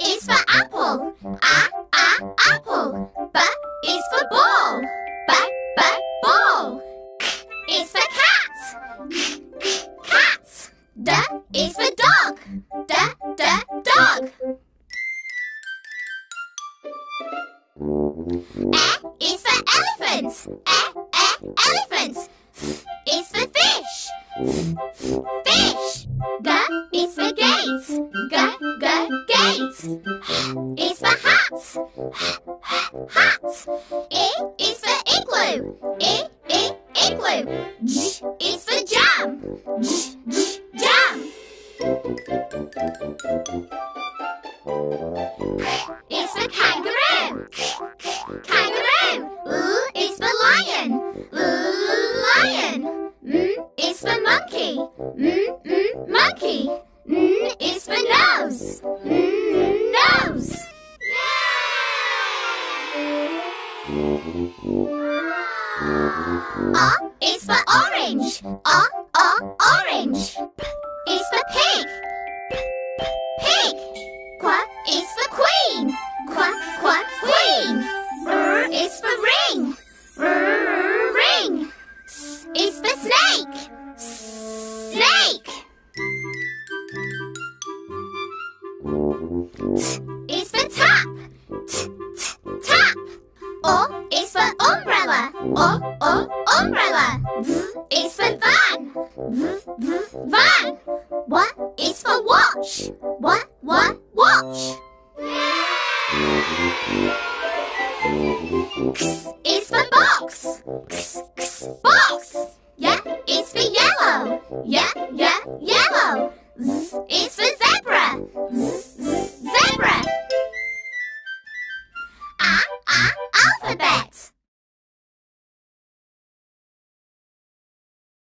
is for apple. A, a, apple. B is for ball. B, b, ball. K is for cat. K, k, cat. D is for dog. D, d, dog. E is for elephant. E, e, elephant. F is for fish. F, Fish. G is for gates. H is for hat. H, hat. I is for igloo. I, I, igloo. J is for jam. J, j, jam. Is for kangaroo. Kangaroo. L is for lion. L, lion. M is for monkey. M, m, monkey. N is for nose. Mm, O is for orange. O, O, orange. P is for pig. P, p, pig. Qu is for queen. Qu, qu, queen. R is for ring. R, ring. S is for snake. Snake. T O is for umbrella. O, O, umbrella. V is for van. V, v, van. W is for watch. W, w, watch. X is for box. X, x, box. Y is for yellow. Y, y, yellow.